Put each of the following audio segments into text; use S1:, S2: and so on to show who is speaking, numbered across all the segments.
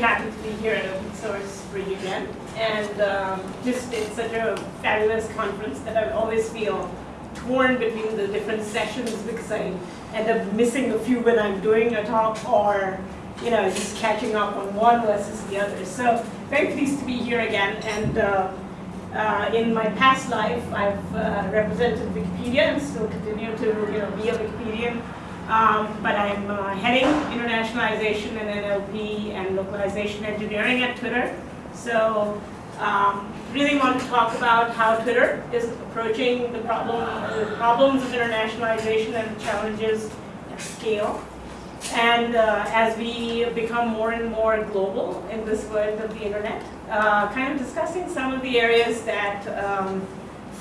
S1: happy to be here at Open Source Reunion. And um, just it's such a fabulous conference that I always feel torn between the different sessions because I end up missing a few when I'm doing a talk or you know, just catching up on one versus the other. So very pleased to be here again. And uh, uh, in my past life, I've uh, represented Wikipedia and still continue to you know, be a Wikipedian. Um, but I'm uh, heading internationalization and NLP and localization engineering at Twitter. So um, really want to talk about how Twitter is approaching the problem, the problems of internationalization and challenges at scale. And uh, as we become more and more global in this world of the internet, uh, kind of discussing some of the areas that um,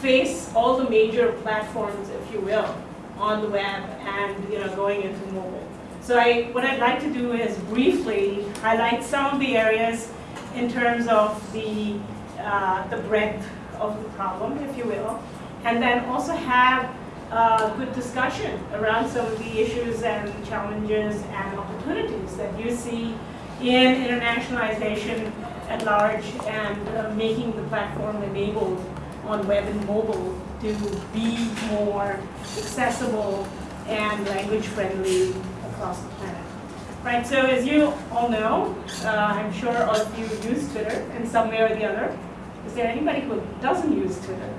S1: face all the major platforms, if you will, on the web and you know going into mobile. So I, what I'd like to do is briefly highlight some of the areas in terms of the, uh, the breadth of the problem, if you will, and then also have a good discussion around some of the issues and challenges and opportunities that you see in internationalization at large and uh, making the platform enabled on web and mobile to be more accessible and language friendly across the planet. Right, so as you all know, uh, I'm sure all of you use Twitter in some way or the other. Is there anybody who doesn't use Twitter?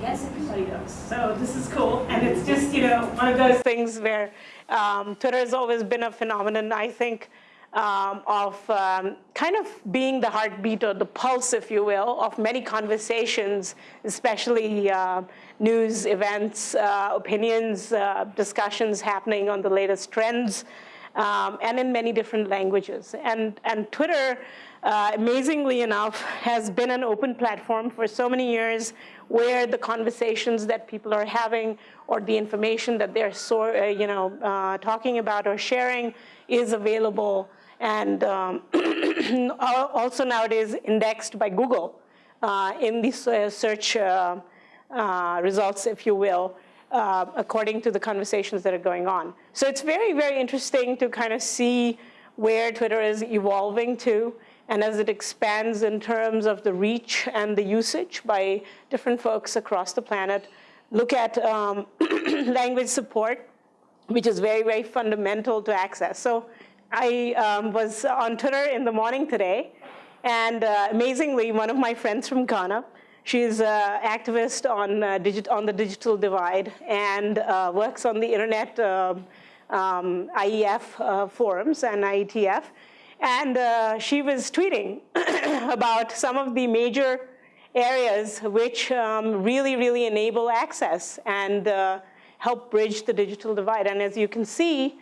S1: Yes, everybody does. So this is cool. And it's just, you know, one of those things where um, Twitter has always been a phenomenon, I think, um, of um, kind of being the heartbeat or the pulse, if you will, of many conversations, especially uh, news, events, uh, opinions, uh, discussions happening on the latest trends, um, and in many different languages. And, and Twitter, uh, amazingly enough, has been an open platform for so many years where the conversations that people are having or the information that they're so, uh, you know, uh, talking about or sharing is available and um, also nowadays indexed by Google uh, in these uh, search uh, uh, results, if you will, uh, according to the conversations that are going on. So it's very, very interesting to kind of see where Twitter is evolving to and as it expands in terms of the reach and the usage by different folks across the planet, look at um, language support, which is very, very fundamental to access. So I um, was on Twitter in the morning today, and uh, amazingly, one of my friends from Ghana, she's an activist on, uh, on the digital divide and uh, works on the internet um, um IGF uh, forums and IETF. And uh, she was tweeting about some of the major areas which um, really, really enable access and uh, help bridge the digital divide. And as you can see,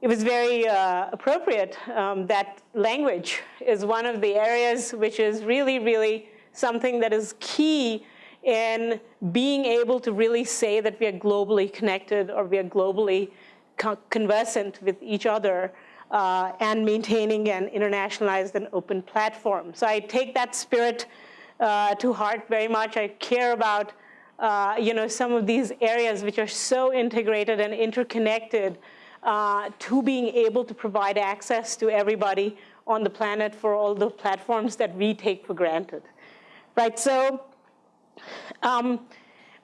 S1: it was very uh, appropriate um, that language is one of the areas which is really, really something that is key in being able to really say that we are globally connected or we are globally co conversant with each other uh, and maintaining an internationalized and open platform. So I take that spirit uh, to heart very much. I care about uh, you know, some of these areas which are so integrated and interconnected uh, to being able to provide access to everybody on the planet for all the platforms that we take for granted. Right, so um,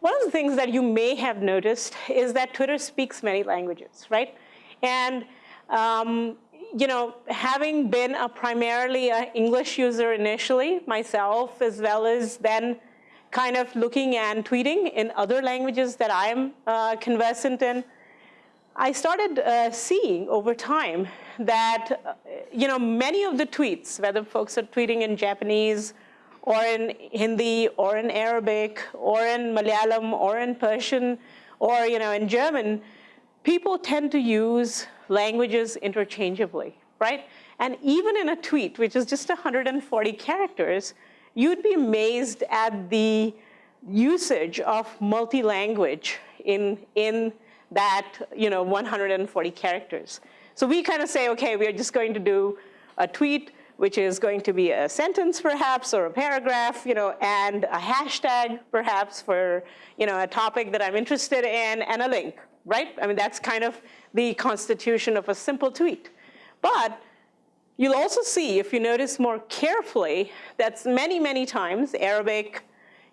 S1: one of the things that you may have noticed is that Twitter speaks many languages, right? And um, you know, having been a primarily an English user initially myself, as well as then kind of looking and tweeting in other languages that I'm uh, conversant in, I started uh, seeing over time that, uh, you know, many of the tweets, whether folks are tweeting in Japanese or in Hindi or in Arabic or in Malayalam or in Persian or, you know, in German, people tend to use languages interchangeably, right? And even in a tweet, which is just 140 characters, you'd be amazed at the usage of multi-language in, in that you know 140 characters. So we kind of say, okay, we are just going to do a tweet which is going to be a sentence perhaps or a paragraph, you know, and a hashtag perhaps for you know, a topic that I'm interested in and a link, right? I mean, that's kind of the constitution of a simple tweet. But
S2: You'll also see, if you notice more carefully, that many, many times Arabic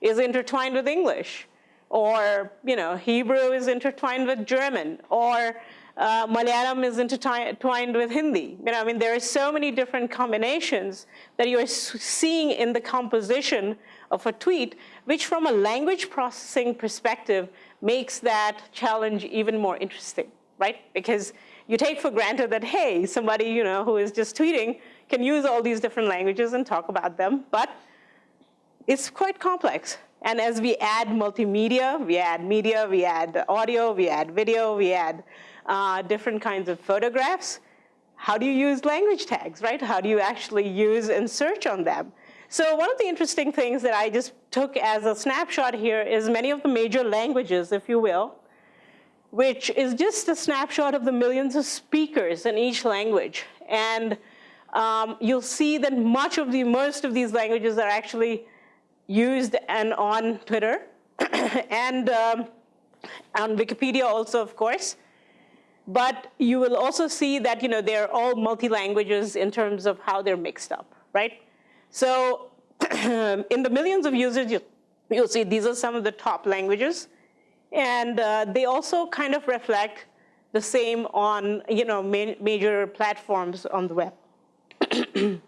S2: is intertwined with English, or you know, Hebrew is intertwined with German, or uh, Malayalam is intertwined with Hindi. You know, I mean, there are so many different combinations that you're seeing in the composition of a tweet, which from a language processing perspective makes that challenge even more interesting, right? Because you take for granted that, hey, somebody you know, who is just tweeting can use all these different languages and talk about them, but it's quite complex. And as we add multimedia, we add media, we add audio, we add video, we add uh, different kinds of photographs, how do you use language tags, right? How do you actually use and search on them? So one of the interesting things that I just took as a snapshot here is many of the major languages, if you will, which is just a snapshot of the millions of speakers in each language. And um, you'll see that much of the, most of these languages are actually used and on Twitter and um, on Wikipedia also, of course. But you will also see that you know, they're all multi-languages in terms of how they're mixed up, right? So in the millions of users, you, you'll see these are some of the top languages. And uh, they also kind of reflect the same on you know, ma major platforms on the web.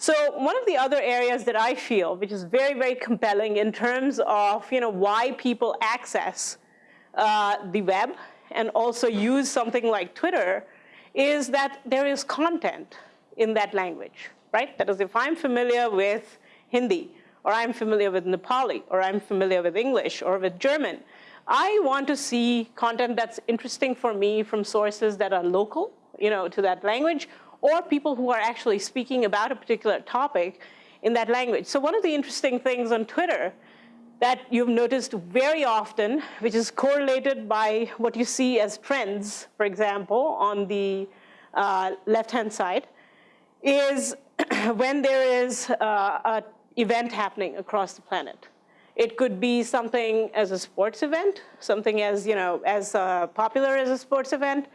S2: so one of the other areas that I feel, which is very, very compelling in terms of you know, why people access uh, the web and also use something like Twitter, is that there is content in that language, right? That is, if I'm familiar with Hindi, or I'm familiar with Nepali, or I'm familiar with English, or with German, I want to see content that's interesting for me from sources that are local, you know, to that language, or people who are actually speaking about a particular topic in that language. So one of the interesting things on Twitter that you've noticed very often, which is correlated by what you see as trends, for example, on the uh, left-hand side, is when there is uh, an event happening across the planet. It could be something as a sports event, something as, you know, as uh, popular as a sports event.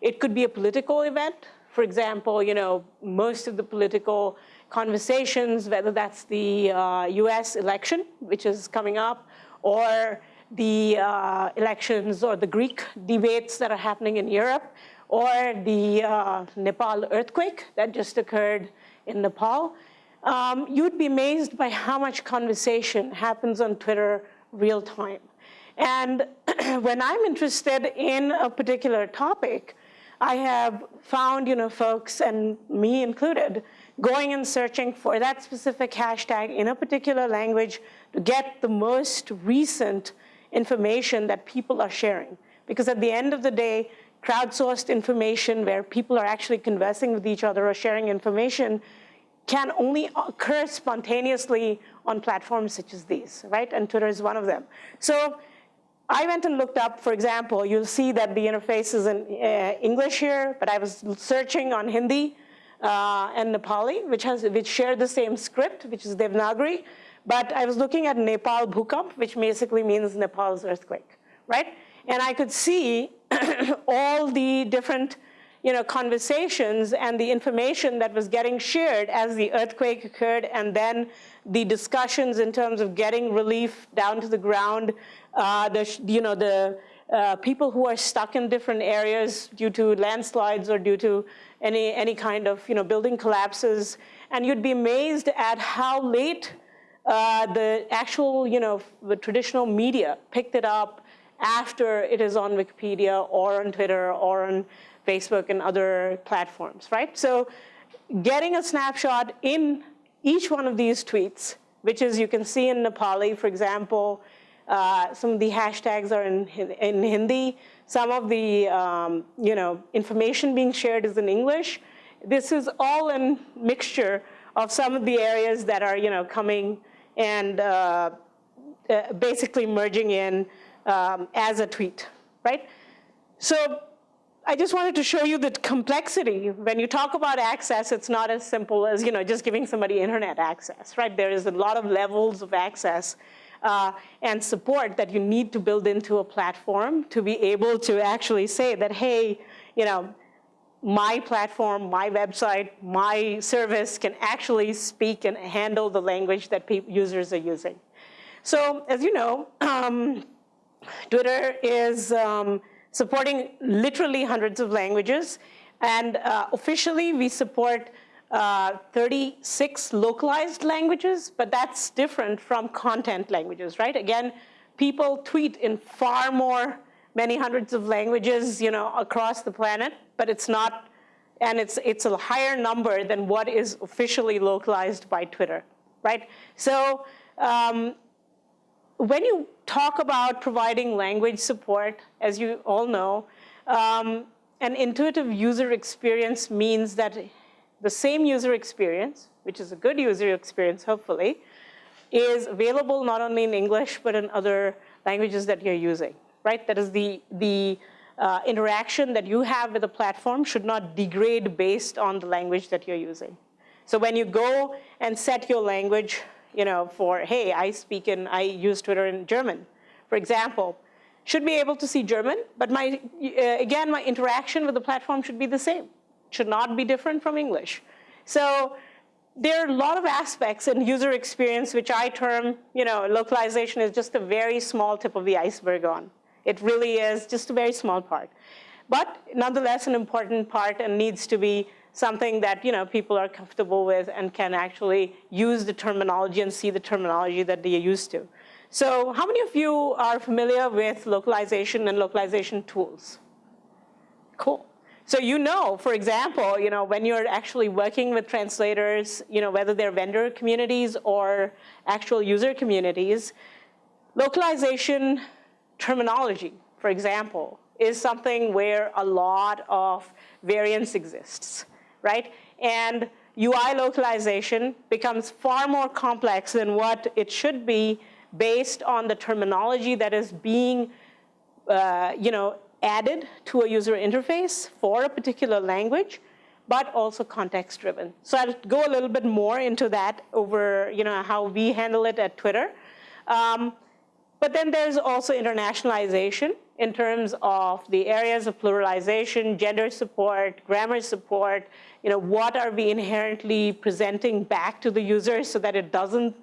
S2: It could be a political event. For example, you know, most of the political conversations, whether that's the uh, US election, which is coming up, or the uh, elections or the Greek debates that are happening in Europe, or the uh, Nepal earthquake that just occurred in Nepal, um, you'd be amazed by how much conversation happens on Twitter real time. And when I'm interested in a particular topic, I have found, you know, folks, and me included, going and searching for that specific hashtag in a particular language to get the most recent information that people are sharing. Because at the end of the day, crowdsourced information where people are actually conversing with each other or sharing information can only occur spontaneously on platforms such as these, right? And Twitter is one of them. So I went and looked up, for example, you'll see that the interface is in uh, English here, but I was searching on Hindi uh, and Nepali, which, has, which share the same script, which is Devanagari. But I was looking at Nepal Bhukamp, which basically means Nepal's earthquake, right? And I could see all the different you know, conversations and the information that was getting shared as the earthquake occurred and then the discussions in terms of getting relief down to the ground, uh, the, you know, the uh, people who are stuck in different areas due to landslides or due to any, any kind of you know, building collapses. And you'd be amazed at how late uh, the actual, you know, the traditional media picked it up after it is on Wikipedia or on Twitter or on Facebook and other platforms, right? So getting a snapshot in each one of these tweets, which is you can see in Nepali, for example, uh, some of the hashtags are in, in Hindi. Some of the um, you know, information being shared is in English. This is all in mixture of some of the areas that are you know, coming and uh, uh, basically merging in um, as a tweet, right? So I just wanted to show you the complexity. When you talk about access, it's not as simple as you know, just giving somebody internet access, right? There is a lot of levels of access uh, and support that you need to build into a platform to be able to actually say that, hey, you know, my platform, my website, my service can actually speak and handle the language that users are using. So as you know, um, Twitter is um, supporting literally hundreds of languages. And uh, officially, we support uh, 36 localized languages, but that's different from content languages, right? Again, people tweet in far more, many hundreds of languages, you know, across the planet, but it's not, and it's, it's a higher number than what is officially localized by Twitter, right? So um, when you talk about providing language support, as you all know, um, an intuitive user experience means that the same user experience, which is a good user experience, hopefully, is available not only in English, but in other languages that you're using, right? That is the, the uh, interaction that you have with the platform should not degrade based on the language that you're using. So when you go and set your language, you know, for, hey, I speak in, I use Twitter in German, for example, should be able to see German, but my, uh, again, my interaction with the platform should be the same should not be different from English. So there are a lot of aspects in user experience which I term, you know, localization is just a very small tip of the iceberg on. It really is just a very small part. But nonetheless an important part and needs to be something that you know, people are comfortable with and can actually use the terminology and see the terminology that they're used to. So how many of you are familiar with localization and localization tools? Cool. So you know, for example, you know, when you're actually working with translators, you know, whether they're vendor communities or actual user communities, localization terminology, for example, is something where a lot of variance exists, right? And UI localization becomes far more complex than what it should be based on the terminology that is being, uh, you know, added to a user interface for a particular language, but also context driven. So I'll go a little bit more into that over you know, how we handle it at Twitter. Um, but then there's also internationalization in terms of the areas of pluralization, gender support, grammar support, you know, what are we inherently presenting back to the user so that it doesn't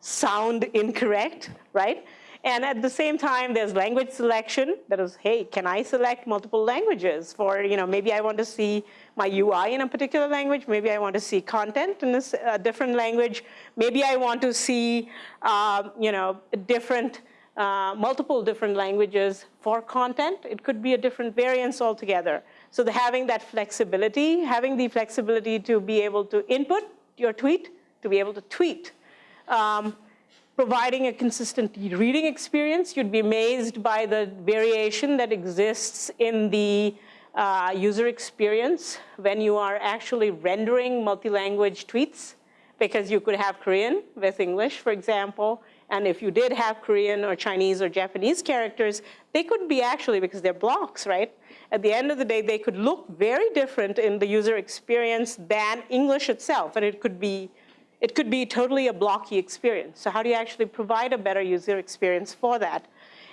S2: sound incorrect, right? And at the same time, there's language selection that is, hey, can I select multiple languages for, you know, maybe I want to see my UI in a particular language, maybe I want to see content in a different language, maybe I want to see, uh, you know, different, uh, multiple different languages for content. It could be a different variance altogether. So the, having that flexibility, having the flexibility to be able to input your tweet, to be able to tweet. Um, providing a consistent reading experience. You'd be amazed by the variation that exists in the uh, user experience when you are actually rendering multi-language tweets because you could have Korean with English, for example, and if you did have Korean or Chinese or Japanese characters, they could be actually, because they're blocks, right? At the end of the day, they could look very different in the user experience than English itself, and it could be it could be totally a blocky experience. So how do you actually provide a better user experience for that?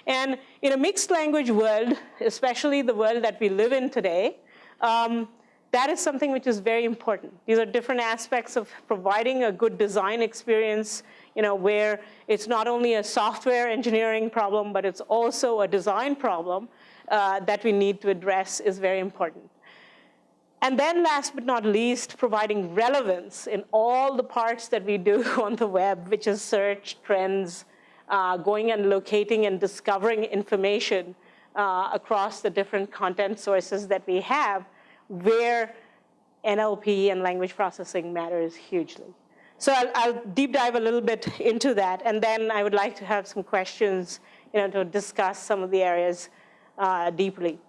S2: And in a mixed language world, especially the world that we live in today, um, that is something which is very important. These are different aspects of providing a good design experience, you know, where it's not only a software engineering problem, but it's also a design problem uh, that we need to address is very important. And then last but not least, providing relevance in all the parts that we do on the web, which is search, trends, uh, going and locating and discovering information uh, across the different content sources that we have, where NLP and language processing matters hugely. So I'll, I'll, deep dive a little bit into that, and then I would like to have some questions you know, to discuss some of the areas uh, deeply.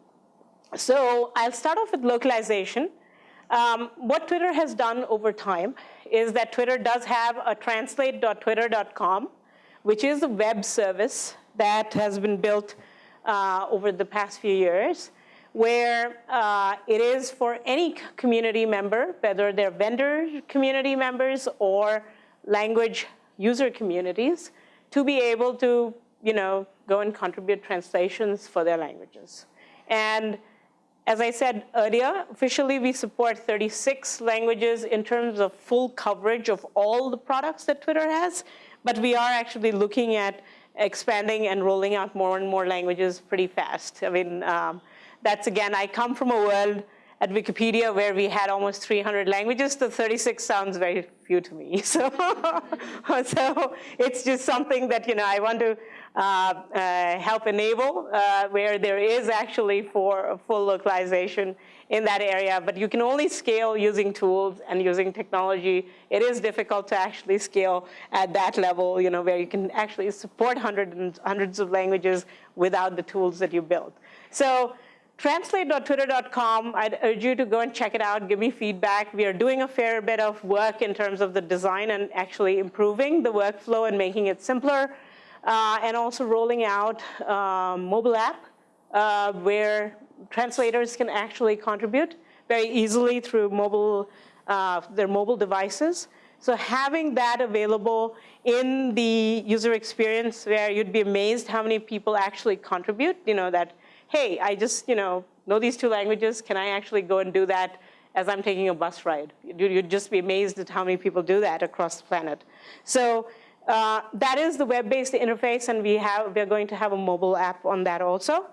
S2: So I'll start off with localization. Um, what Twitter has done over time is that Twitter does have a translate.twitter.com, which is a web service that has been built uh, over the past few years, where uh, it is for any community member, whether they're vendor community members or language user communities, to be able to you know, go and contribute translations for their languages. And as I said earlier, officially we support 36 languages in terms of full coverage of all the products that Twitter has, but we are actually looking at expanding and rolling out more and more languages pretty fast. I mean, um, that's again, I come from a world at Wikipedia where we had almost 300 languages, the 36 sounds very few to me. So, so it's just something that, you know, I want to uh, uh, help enable uh, where there is actually for full localization in that area, but you can only scale using tools and using technology. It is difficult to actually scale at that level, you know, where you can actually support hundreds and hundreds of languages without the tools that you build. So translate.twitter.com, I'd urge you to go and check it out, give me feedback. We are doing a fair bit of work in terms of the design and actually improving the workflow and making it simpler uh, and also rolling out um, mobile app uh, where translators can actually contribute very easily through mobile, uh, their mobile devices. So having that available in the user experience where you'd be amazed how many people actually contribute, you know, that, hey, I just, you know, know these two languages, can I actually go and do that as I'm taking a bus ride? You'd just be amazed at how many people do that across the planet. So uh, that is the web-based interface, and we have, we're going to have a mobile app on that also.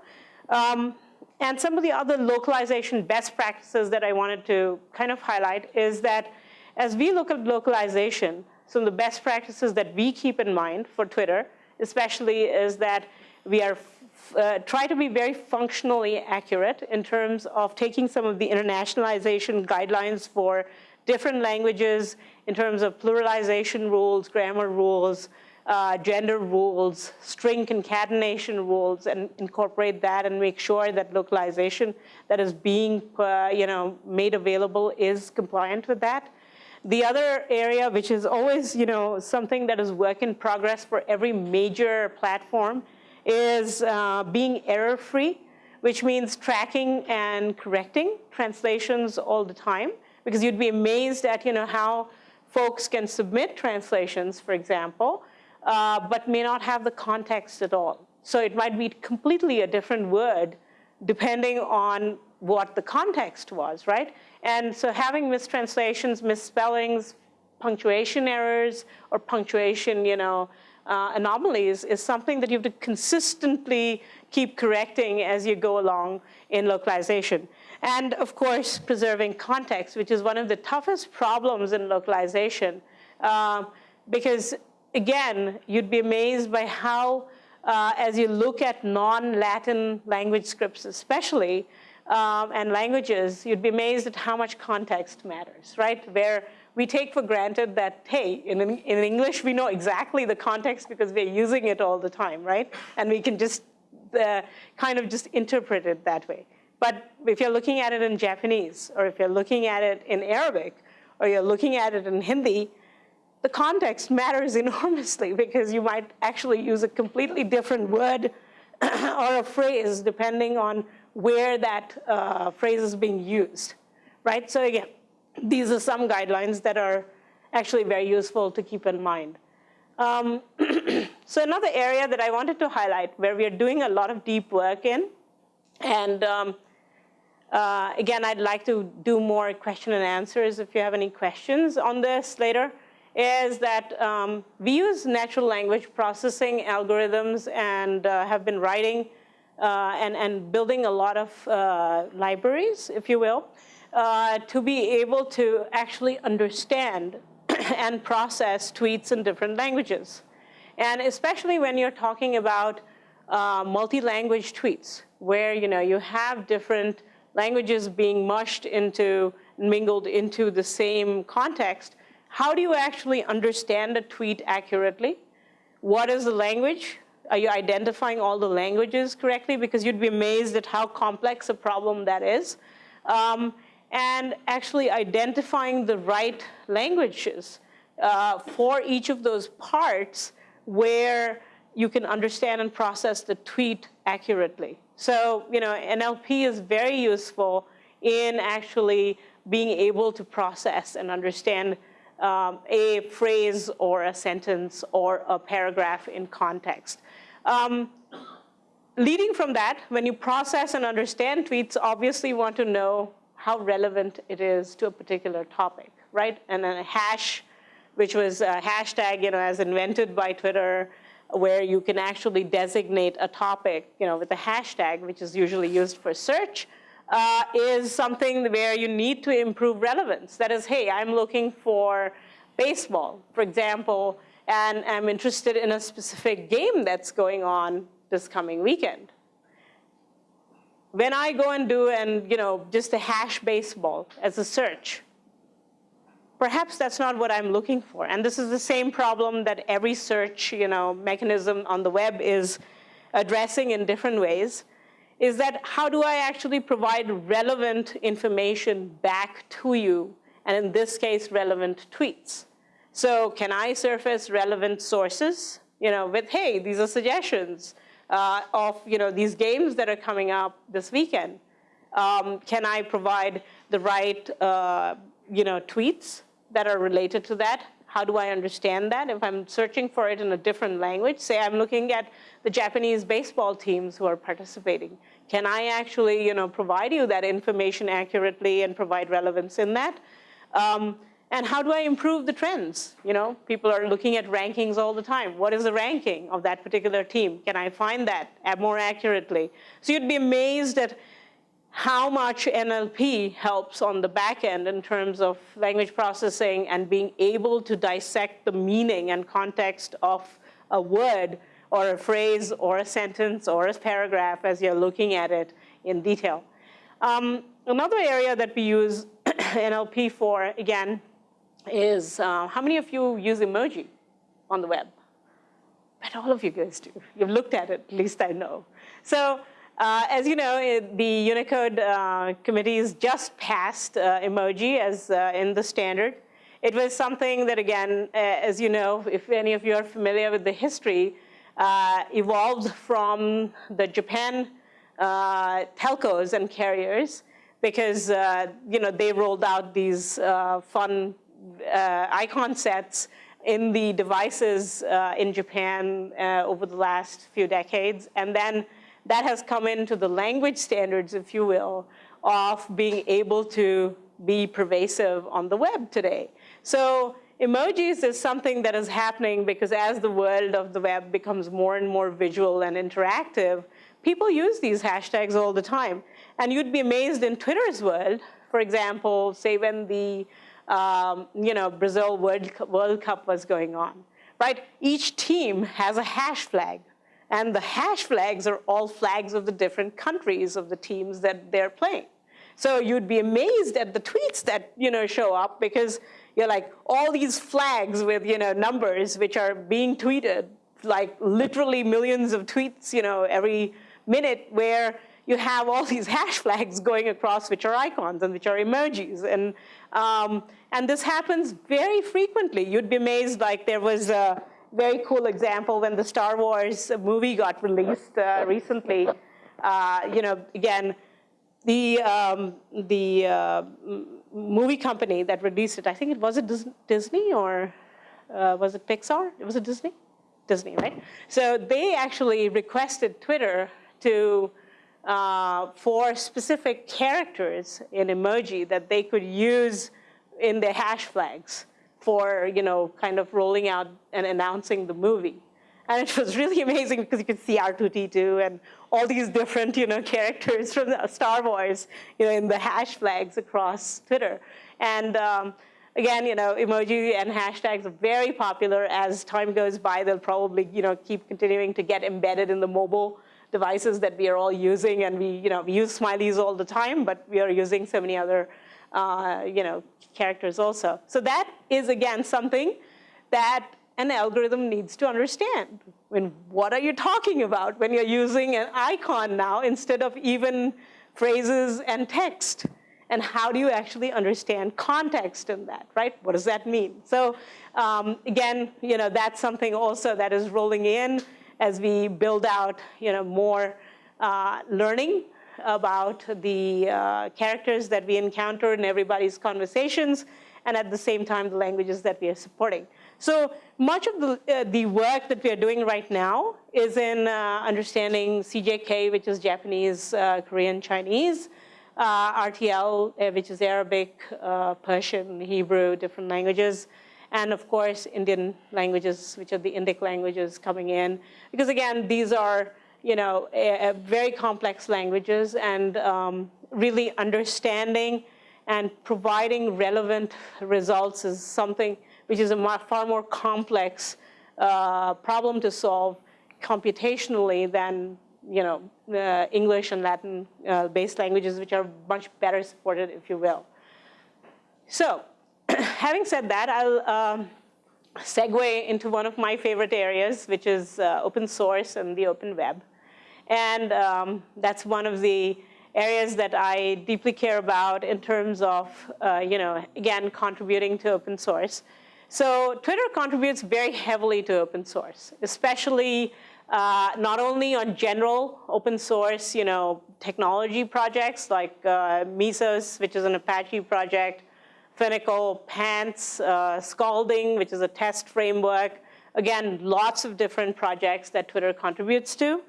S2: Um, and some of the other localization best practices that I wanted to kind of highlight is that as we look at localization, some of the best practices that we keep in mind for Twitter, especially is that we are uh, try to be very functionally accurate in terms of taking some of the internationalization guidelines for different languages in terms of pluralization rules, grammar rules, uh, gender rules, string concatenation rules, and incorporate that and make sure that localization that is being uh, you know, made available is compliant with that. The other area, which is always you know, something that is work in progress for every major platform, is uh, being error-free, which means tracking and correcting translations all the time because you'd be amazed at you know, how folks can submit translations, for example, uh, but may not have the context at all. So it might be completely a different word depending on what the context was, right? And so having mistranslations, misspellings, punctuation errors, or punctuation, you know, uh, anomalies is something that you have to consistently keep correcting as you go along in localization. And of course, preserving context, which is one of the toughest problems in localization. Uh, because again, you'd be amazed by how, uh, as you look at non-Latin language scripts especially, um, and languages, you'd be amazed at how much context matters, right? Where we take for granted that, hey, in, in English, we know exactly the context because we're using it all the time, right? And we can just uh, kind of just interpret it that way. But if you're looking at it in Japanese, or if you're looking at it in Arabic, or you're looking at it in Hindi, the context matters enormously because you might actually use a completely different word or a phrase depending on where that uh, phrase is being used, right? So again, these are some guidelines that are actually very useful to keep in mind. Um, so another area that I wanted to highlight where we are doing a lot of deep work in, and um, uh, again, I'd like to do more question and answers if you have any questions on this later, is that um, we use natural language processing algorithms and uh, have been writing uh, and, and building a lot of uh, libraries, if you will, uh, to be able to actually understand and process tweets in different languages. And especially when you're talking about uh, multi-language tweets, where you know you have different languages being mushed into, mingled into the same context, how do you actually understand a tweet accurately? What is the language? Are you identifying all the languages correctly? Because you'd be amazed at how complex a problem that is. Um, and actually identifying the right languages uh, for each of those parts where you can understand and process the tweet accurately. So, you know, NLP is very useful in actually being able to process and understand um, a phrase or a sentence or a paragraph in context. Um, leading from that, when you process and understand tweets, obviously you want to know how relevant it is to a particular topic, right? And then a hash, which was a hashtag, you know, as invented by Twitter, where you can actually designate a topic, you know, with a hashtag, which is usually used for search, uh, is something where you need to improve relevance. That is, hey, I'm looking for baseball, for example, and I'm interested in a specific game that's going on this coming weekend. When I go and do and you know just a hash baseball as a search, perhaps that's not what I'm looking for. And this is the same problem that every search you know, mechanism on the web is addressing in different ways, is that how do I actually provide relevant information back to you, and in this case, relevant tweets. So can I surface relevant sources, you know, with, hey, these are suggestions uh, of, you know, these games that are coming up this weekend. Um, can I provide the right, uh, you know, tweets that are related to that? How do I understand that? If I'm searching for it in a different language, say I'm looking at the Japanese baseball teams who are participating. Can I actually, you know, provide you that information accurately and provide relevance in that? Um, and how do I improve the trends? You know, people are looking at rankings all the time. What is the ranking of that particular team? Can I find that more accurately? So you'd be amazed at how much NLP helps on the back end in terms of language processing and being able to dissect the meaning and context of a word or a phrase or a sentence or a paragraph as you're looking at it in detail. Um, another area that we use NLP for, again, is uh, how many of you use emoji on the web? But all of you guys do. You've looked at it, at least I know. So uh, as you know, it, the Unicode uh, committees just passed uh, emoji as uh, in the standard. It was something that, again, uh, as you know, if any of you are familiar with the history, evolved from the Japan telcos and carriers because you know they rolled out these fun uh, icon sets in the devices uh, in Japan uh, over the last few decades. And then that has come into the language standards, if you will, of being able to be pervasive on the web today. So emojis is something that is happening because as the world of the web becomes more and more visual and interactive, people use these hashtags all the time. And you'd be amazed in Twitter's world, for example, say when the um, you know, Brazil World, World Cup was going on, right? Each team has a hash flag. And the hash flags are all flags of the different countries of the teams that they're playing. So you'd be amazed at the tweets that you know show up because you're like all these flags with you know numbers which are being tweeted, like literally millions of tweets you know every minute where you have all these hash flags going across which are icons and which are emojis. And, um, and this happens very frequently. You'd be amazed, like there was a very cool example when the Star Wars movie got released uh, recently. Uh, you know, again, the, um, the uh, movie company that released it, I think it was it Disney or uh, was it Pixar? It was it Disney? Disney, right? So they actually requested Twitter to uh, for specific characters in emoji that they could use in their hash flags for, you know, kind of rolling out and announcing the movie. And it was really amazing because you could see R2-D2 and all these different, you know, characters from Star Wars, you know, in the hash flags across Twitter. And um, again, you know, emoji and hashtags are very popular. As time goes by, they'll probably, you know, keep continuing to get embedded in the mobile devices that we are all using, and we, you know, we use smileys all the time, but we are using so many other, uh, you know, characters also. So that is, again, something that an algorithm needs to understand. When, what are you talking about when you're using an icon now instead of even phrases and text? And how do you actually understand context in that, right? What does that mean? So um, again, you know, that's something also that is rolling in as we build out you know, more uh, learning about the uh, characters that we encounter in everybody's conversations, and at the same time, the languages that we are supporting. So much of the, uh, the work that we are doing right now is in uh, understanding CJK, which is Japanese, uh, Korean, Chinese, uh, RTL, uh, which is Arabic, uh, Persian, Hebrew, different languages, and of course, Indian languages, which are the Indic languages coming in. Because again, these are you know, a, a very complex languages and um, really understanding and providing relevant results is something which is a far more complex uh, problem to solve computationally than you know, uh, English and Latin uh, based languages, which are much better supported, if you will. So having said that, I'll um, segue into one of my favorite areas, which is uh, open source and the open web. And um, that's one of the areas that I deeply care about in terms of, uh, you know, again, contributing to open source. So Twitter contributes very heavily to open source, especially uh, not only on general open source, you know, technology projects like uh, Mesos, which is an Apache project, Finagle, Pants, uh, Scalding, which is a test framework. Again, lots of different projects that Twitter contributes to.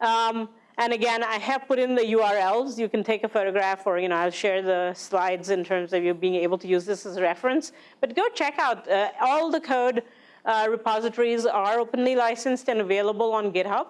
S2: Um, and again, I have put in the URLs. You can take a photograph or, you know, I'll share the slides in terms of you being able to use this as a reference. But go check out uh, all the code uh, repositories are openly licensed and available on GitHub.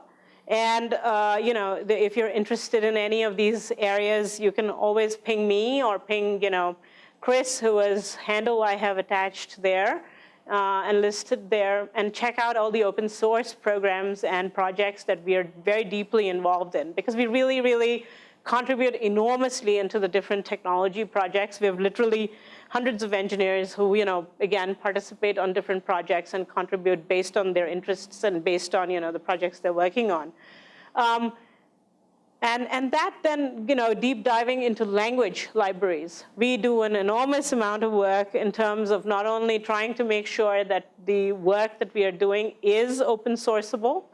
S2: And uh, you know, the, if you're interested in any of these areas, you can always ping me or ping you know, Chris, who is handle I have attached there uh, and listed there, and check out all the open source programs and projects that we are very deeply involved in, because we really, really contribute enormously into the different technology projects. We have literally hundreds of engineers who, you know, again, participate on different projects and contribute based on their interests and based on, you know, the projects they're working on. Um, and, and that then, you know, deep diving into language libraries. We do an enormous amount of work in terms of not only trying to make sure that the work that we are doing is open sourceable,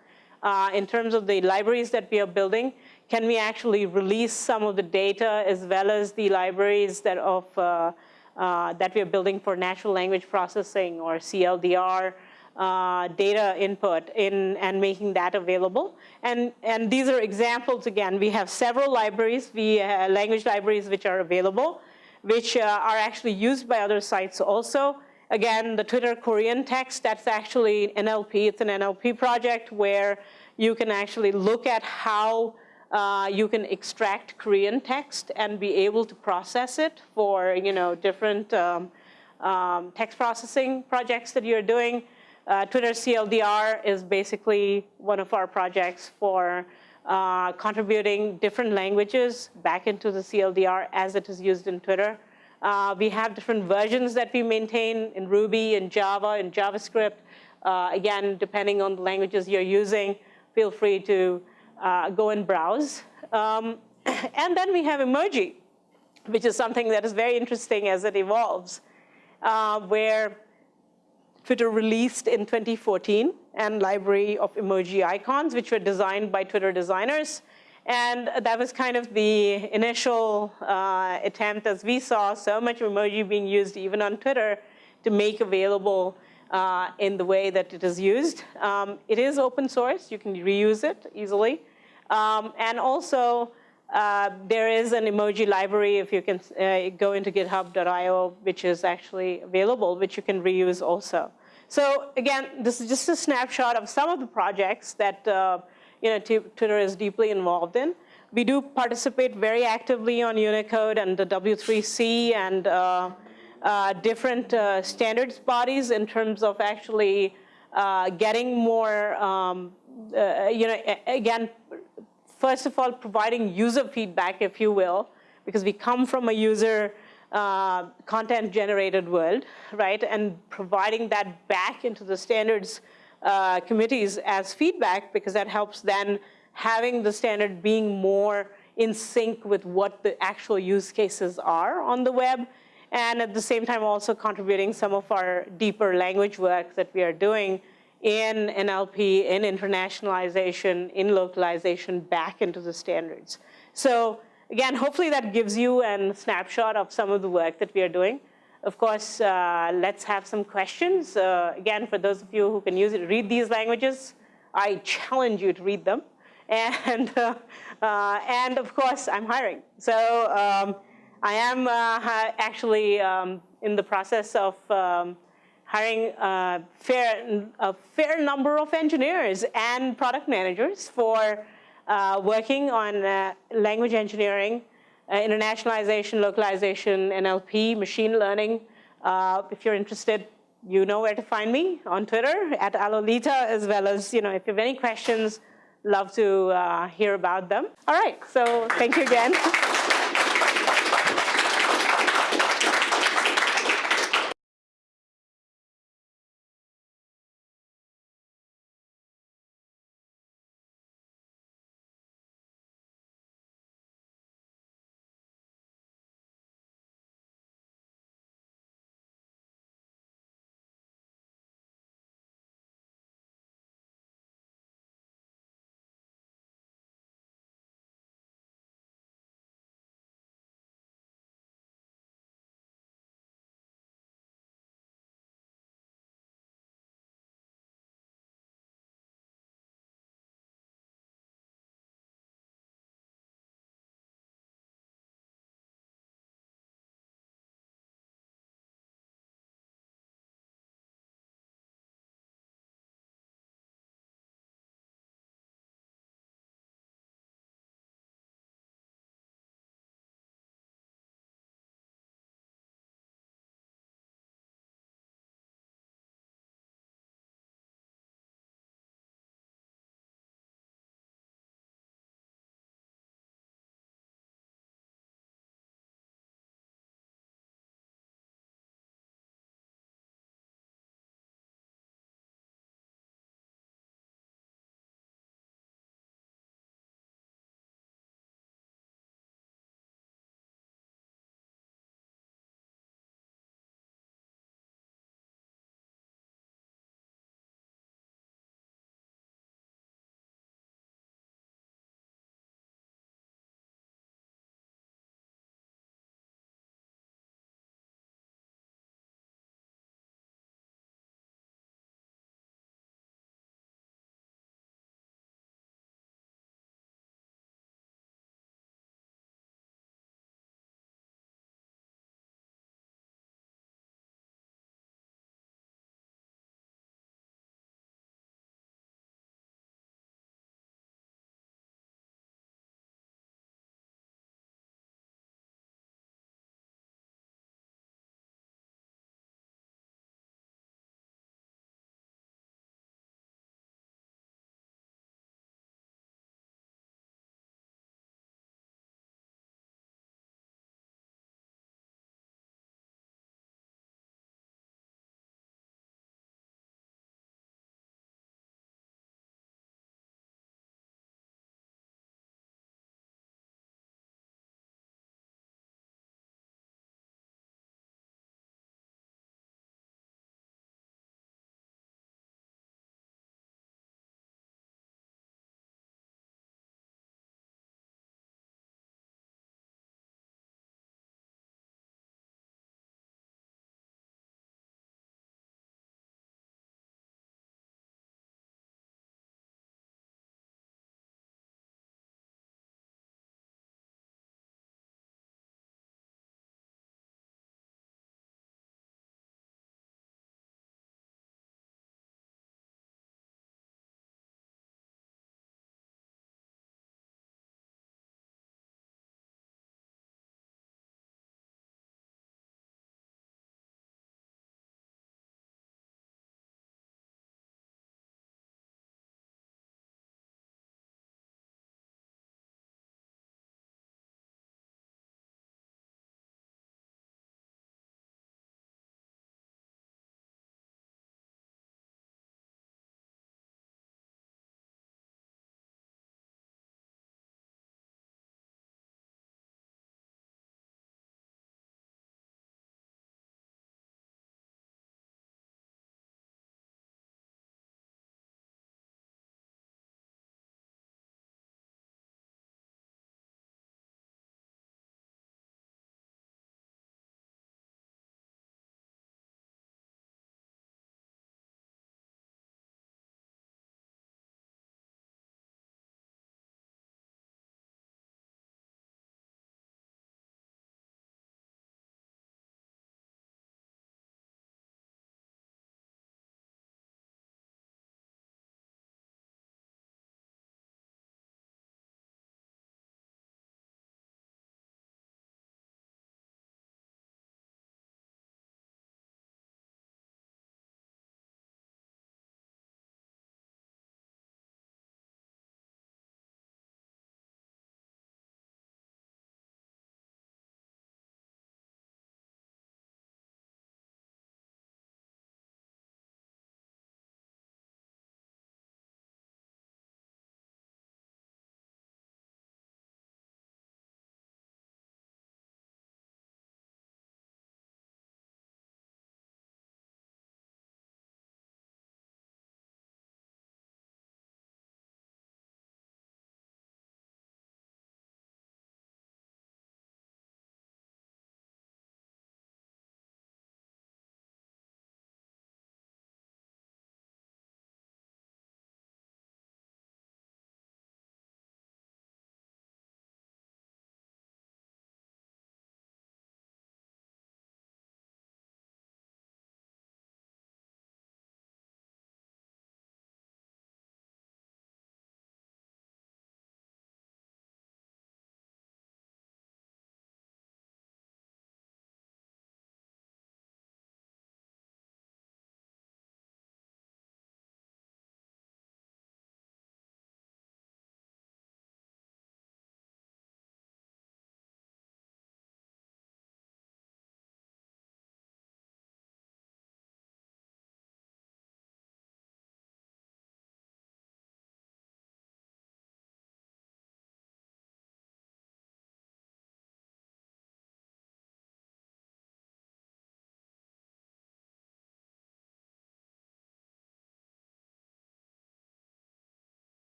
S2: uh, in terms of the libraries that we are building, can we actually release some of the data as well as the libraries that of uh, uh, that we are building for natural language processing or CLDR uh, data input in, and making that available. And, and these are examples, again, we have several libraries, we, uh, language libraries which are available, which uh, are actually used by other sites also. Again, the Twitter Korean text, that's actually NLP, it's an NLP project where you can actually look at how uh, you can extract Korean text and be able to process it for you know, different um, um, text processing projects that you're doing. Uh, Twitter CLDR is basically one of our projects for uh, contributing different languages back into the CLDR as it is used in Twitter. Uh, we have different versions that we maintain in Ruby, in Java, in JavaScript. Uh, again, depending on the languages you're using, feel free to uh, go and browse. Um, and then we have emoji, which is something that is very interesting as it evolves, uh, where Twitter released in 2014 and library of emoji icons, which were designed by Twitter designers. And that was kind of the initial uh, attempt as we saw so much emoji being used even on Twitter to make available uh, in the way that it is used. Um, it is open source. You can reuse it easily. Um, and also, uh, there is an emoji library if you can uh, go into github.io, which is actually available, which you can reuse also. So again, this is just a snapshot of some of the projects that uh, you know, Twitter is deeply involved in. We do participate very actively on Unicode and the W3C and uh, uh, different standards bodies in terms of actually getting more, um, you know, again, first of all, providing user feedback, if you will, because we come from a user uh, content generated world, right? And providing that back into the standards uh, committees as feedback because that helps then having the standard being more in sync with what the actual use cases are on the web and at the same time also contributing some of our deeper language work that we are doing in NLP, in internationalization, in localization back into the standards. So again, hopefully that gives you a snapshot of some of the work that we are doing. of course, uh, let's have some questions. Uh, again, for those of you who can use it, read these languages. I challenge you to read them. And, uh, uh, and of course, I'm hiring. So um, I am uh, actually um, in the process of um, hiring a fair, a fair number of engineers and product managers for uh, working on uh, language engineering, uh, internationalization, localization, NLP, machine learning. if you're interested, you know where to find me on Twitter at Alolita, as well as, you know, if you have any questions, love to uh, hear about them. All right, so thank you again.